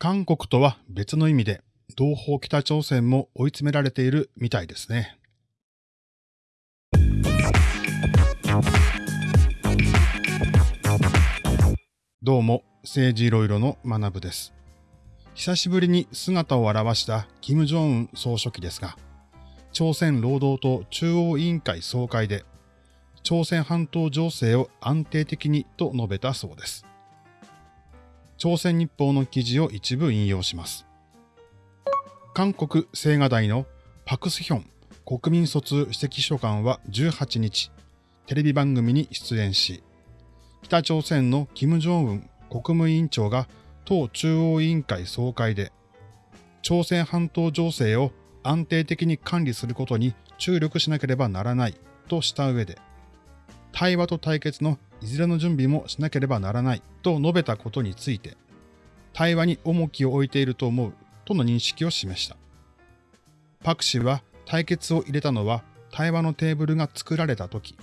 韓国とは別の意味で、同胞北朝鮮も追い詰められているみたいですね。どうも、政治いろいろの学部です。久しぶりに姿を現した金正恩総書記ですが、朝鮮労働党中央委員会総会で、朝鮮半島情勢を安定的にと述べたそうです。朝鮮日報の記事を一部引用します。韓国青瓦台のパクスヒョン国民卒指摘書官は18日、テレビ番組に出演し、北朝鮮の金正恩国務委員長が党中央委員会総会で、朝鮮半島情勢を安定的に管理することに注力しなければならないとした上で、対話と対決のいずれの準備もしなければならないと述べたことについて、対話に重きを置いていると思うとの認識を示した。パク氏は対決を入れたのは対話のテーブルが作られたとき、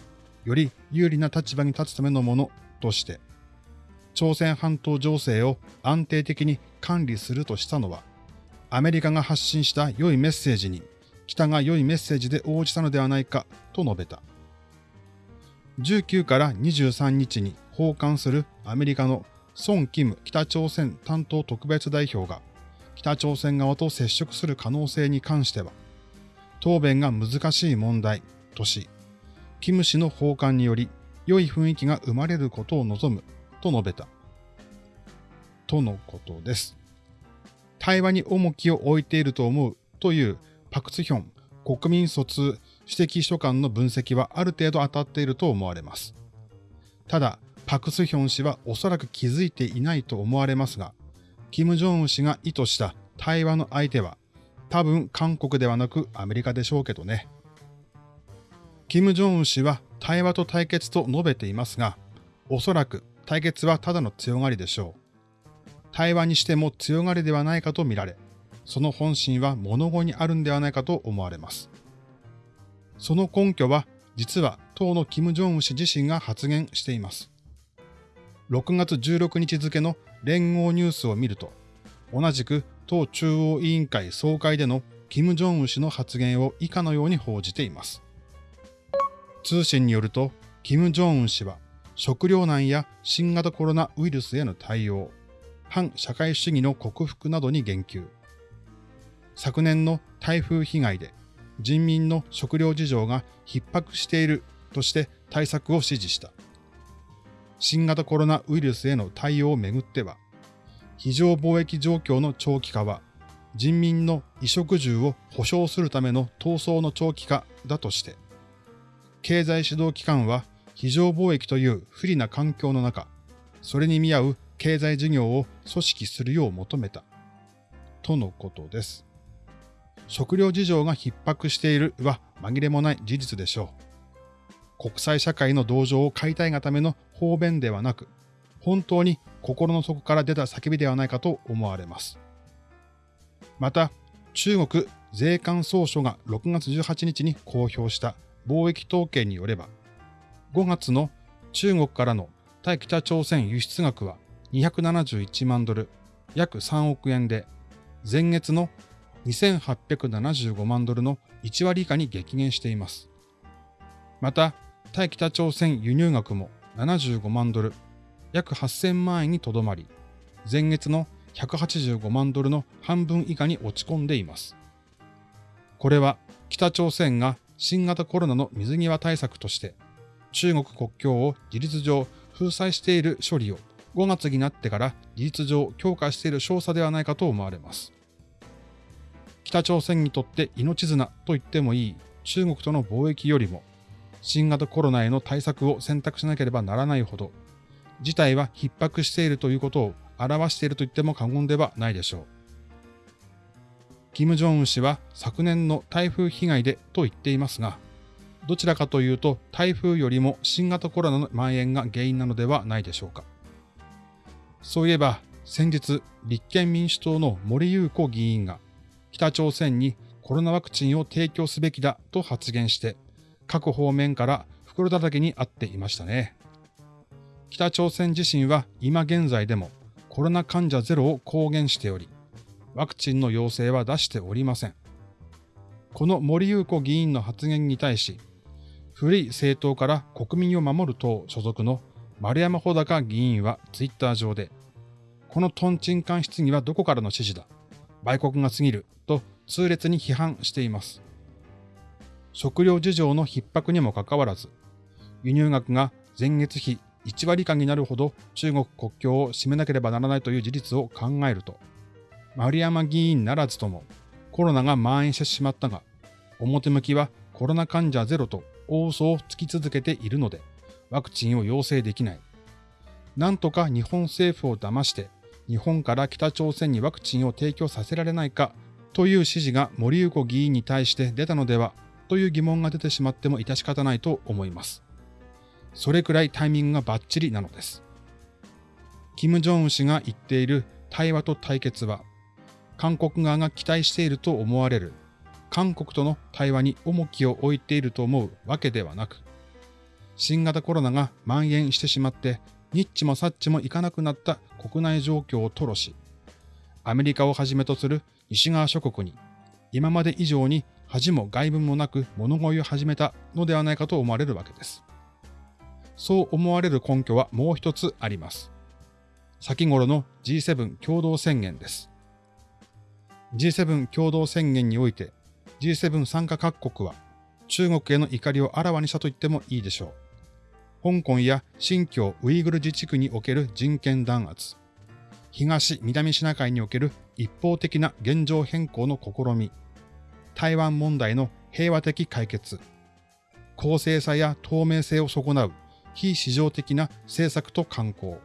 より有利な立場に立つためのものとして、朝鮮半島情勢を安定的に管理するとしたのは、アメリカが発信した良いメッセージに北が良いメッセージで応じたのではないかと述べた。19から23日に訪韓するアメリカのソン・キム北朝鮮担当特別代表が北朝鮮側と接触する可能性に関しては、答弁が難しい問題とし、キム氏の訪韓により良い雰囲気が生まれることを望むと述べた。とのことです。対話に重きを置いていると思うというパクツヒョン国民卒指摘秘書官の分析はある程度当たっていると思われます。ただ、パクスヒョン氏はおそらく気づいていないと思われますが、キム・ジョンウン氏が意図した対話の相手は、多分韓国ではなくアメリカでしょうけどね。キム・ジョンウン氏は対話と対決と述べていますが、おそらく対決はただの強がりでしょう。対話にしても強がりではないかと見られ、その本心は物語にあるんではないかと思われます。その根拠は、実は党の金正恩氏自身が発言しています。6月16日付の連合ニュースを見ると、同じく党中央委員会総会での金正恩氏の発言を以下のように報じています。通信によると、金正恩氏は食糧難や新型コロナウイルスへの対応、反社会主義の克服などに言及。昨年の台風被害で人民の食料事情が逼迫しているとして対策を指示した。新型コロナウイルスへの対応をめぐっては、非常貿易状況の長期化は、人民の衣食住を保障するための闘争の長期化だとして、経済指導機関は非常貿易という不利な環境の中、それに見合う経済事業を組織するよう求めた。とのことです。食料事情が逼迫しているは紛れもない事実でしょう。国際社会の同情を買いたいがための方便ではなく、本当に心の底から出た叫びではないかと思われます。また、中国税関総署が6月18日に公表した貿易統計によれば、5月の中国からの対北朝鮮輸出額は271万ドル、約3億円で、前月の2875万ドルの1割以下に激減しています。また、対北朝鮮輸入額も75万ドル、約8000万円にとどまり、前月の185万ドルの半分以下に落ち込んでいます。これは北朝鮮が新型コロナの水際対策として中国国境を事実上封鎖している処理を5月になってから事実上強化している少佐ではないかと思われます。北朝鮮にとって命綱と言ってもいい中国との貿易よりも、新型コロナへの対策を選択しなければならないほど、事態は逼迫しているということを表していると言っても過言ではないでしょう。金正恩氏は昨年の台風被害でと言っていますが、どちらかというと台風よりも新型コロナの蔓延が原因なのではないでしょうか。そういえば先日立憲民主党の森裕子議員が北朝鮮にコロナワクチンを提供すべきだと発言して、各方面から袋叩きにあっていましたね。北朝鮮自身は今現在でもコロナ患者ゼロを公言しており、ワクチンの要請は出しておりません。この森優子議員の発言に対し、古い政党から国民を守る党所属の丸山穂高議員はツイッター上で、このトンチンカン質疑はどこからの指示だ売国が過ぎると痛烈に批判しています。食料事情の逼迫にもかかわらず、輸入額が前月比1割以下になるほど中国国境を閉めなければならないという事実を考えると、丸山議員ならずともコロナが蔓延してしまったが、表向きはコロナ患者ゼロと大嘘をつき続けているので、ワクチンを要請できない。なんとか日本政府を騙して、日本から北朝鮮にワクチンを提供させられないかという指示が森友子議員に対して出たのではという疑問が出てしまっても致し方ないと思います。それくらいタイミングがバッチリなのです。金正恩氏が言っている対話と対決は、韓国側が期待していると思われる韓国との対話に重きを置いていると思うわけではなく、新型コロナが蔓延してしまって、ニッチもサッチもいかなくなった国内状況を吐露し、アメリカをはじめとする西側諸国に、今まで以上に恥も外文もなく物乞いを始めたのではないかと思われるわけです。そう思われる根拠はもう一つあります。先頃の G7 共同宣言です。G7 共同宣言において G7 参加各国は中国への怒りをあらわにしたと言ってもいいでしょう。香港や新疆ウイグル自治区における人権弾圧、東南シナ海における一方的な現状変更の試み、台湾問題の平和的解決、公正さや透明性を損なう。非市場的な政策と観光、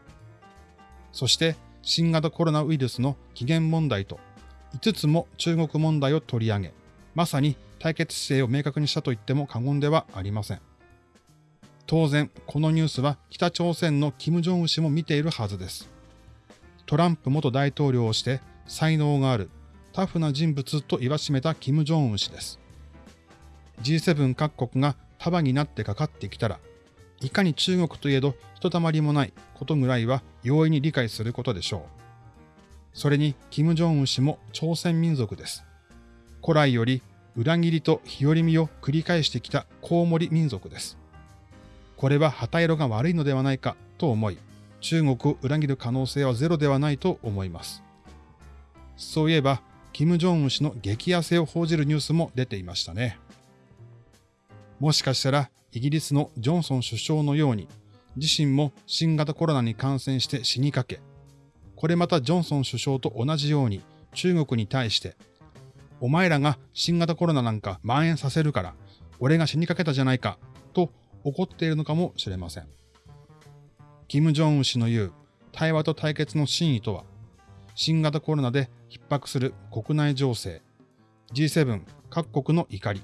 そして新型コロナウイルスの起源問題と。5つも中国問題を取り上げ、まさに対決姿勢を明確にしたと言っても過言ではありません。当然、このニュースは北朝鮮の金正恩氏も見ているはずです。トランプ元大統領をして才能があるタフな人物と言わしめた金正恩氏です。G7 各国が束になってかかってきたら、いかに中国といえどひとたまりもないことぐらいは容易に理解することでしょう。それに、金正恩氏も朝鮮民族です。古来より裏切りと日和見を繰り返してきたコウモリ民族です。これは旗色が悪いのではないかと思い、中国を裏切る可能性はゼロではないと思います。そういえば、金正恩氏の激痩せを報じるニュースも出ていましたね。もしかしたら、イギリスのジョンソン首相のように、自身も新型コロナに感染して死にかけ、これまたジョンソン首相と同じように中国に対して、お前らが新型コロナなんか蔓延させるから、俺が死にかけたじゃないか、と怒っているのかもしれません。金正恩氏の言う対話と対決の真意とは、新型コロナで逼迫する国内情勢、G7 各国の怒り、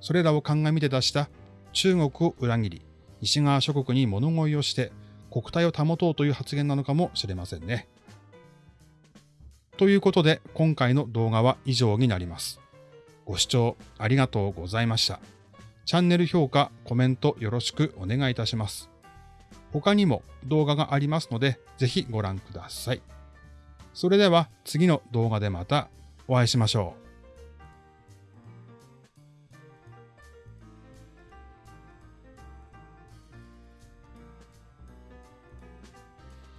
それらを鑑みて出した中国を裏切り、西側諸国に物乞いをして国体を保とうという発言なのかもしれませんね。ということで今回の動画は以上になります。ご視聴ありがとうございました。チャンネル評価、コメントよろしくお願いいたします。他にも動画がありますので、ぜひご覧ください。それでは次の動画でまたお会いしましょう。